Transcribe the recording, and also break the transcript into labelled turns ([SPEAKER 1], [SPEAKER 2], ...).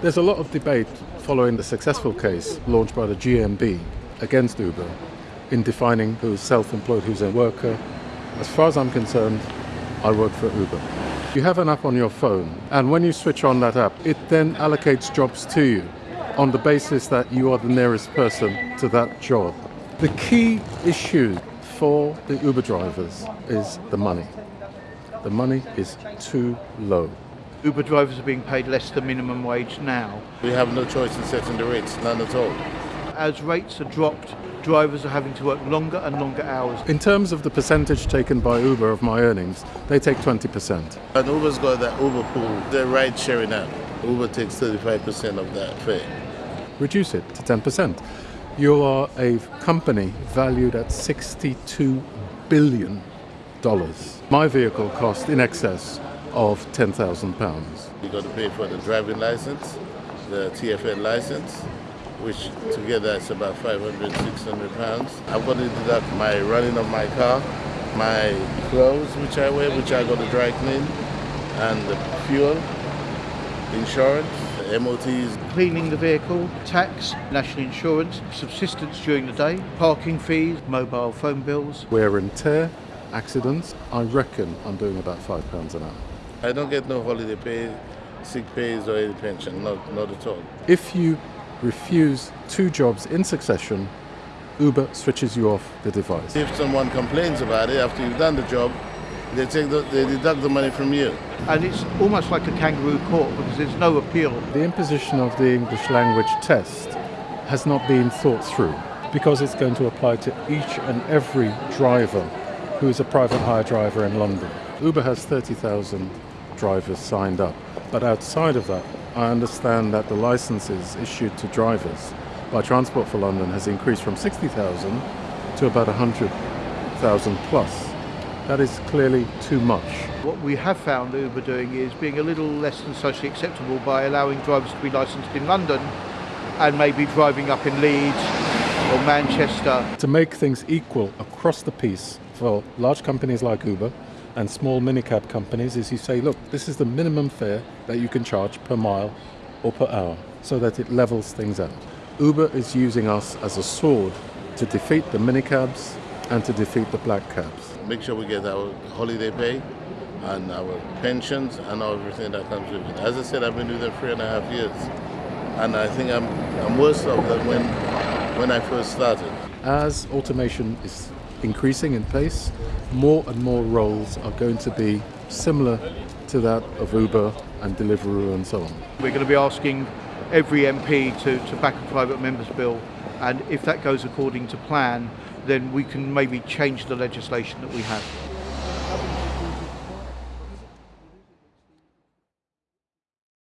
[SPEAKER 1] There's a lot of debate following the successful case launched by the GMB against Uber in defining who's self-employed, who's a worker. As far as I'm concerned, I work for Uber. You have an app on your phone, and when you switch on that app, it then allocates jobs to you on the basis that you are the nearest person to that job. The key issue for the Uber drivers is the money. The money is too low.
[SPEAKER 2] Uber drivers are being paid less than minimum wage now.
[SPEAKER 3] We have no choice in setting the rates, none at all.
[SPEAKER 2] As rates are dropped, drivers are having to work longer and longer hours.
[SPEAKER 1] In terms of the percentage taken by Uber of my earnings, they take 20%.
[SPEAKER 3] And Uber's got that Uber pool, the ride sharing app. Uber takes 35% of that fare.
[SPEAKER 1] Reduce it to 10%. You are a company valued at 62 billion dollars. My vehicle cost in excess of 10,000 pounds.
[SPEAKER 3] You got to pay for the driving license, the TFL license, which together is about 500, 600 pounds. I've got to deduct my running of my car, my clothes which I wear, which I got to dry clean, and the fuel, insurance, the MOTs.
[SPEAKER 2] Cleaning the vehicle, tax, national insurance, subsistence during the day, parking fees, mobile phone bills.
[SPEAKER 1] Wear and tear, accidents, I reckon I'm doing about five pounds an hour.
[SPEAKER 3] I don't get no holiday pay, sick pays or any pension, not, not at all.
[SPEAKER 1] If you refuse two jobs in succession, Uber switches you off the device.
[SPEAKER 3] If someone complains about it after you've done the job, they take the, they deduct the money from you.
[SPEAKER 2] And it's almost like a kangaroo court because there's no appeal.
[SPEAKER 1] The imposition of the English language test has not been thought through because it's going to apply to each and every driver who is a private hire driver in London. Uber has 30,000 drivers signed up, but outside of that, I understand that the licenses issued to drivers by Transport for London has increased from 60,000 to about 100,000 plus. That is clearly too much.
[SPEAKER 2] What we have found Uber doing is being a little less than socially acceptable by allowing drivers to be licensed in London and maybe driving up in Leeds or Manchester.
[SPEAKER 1] To make things equal across the piece for large companies like Uber and small minicab companies is you say, look, this is the minimum fare that you can charge per mile or per hour so that it levels things out. Uber is using us as a sword to defeat the minicabs and to defeat the black cabs.
[SPEAKER 3] Make sure we get our holiday pay and our pensions and everything that comes with it. As I said, I've been doing it three and a half years. And I think I'm, I'm worse off than when, when I first started.
[SPEAKER 1] As automation is increasing in pace, more and more roles are going to be similar to that of Uber and Deliveroo and so on.
[SPEAKER 2] We're going to be asking every MP to, to back a private member's bill and if that goes according to plan then we can maybe change the legislation that we have.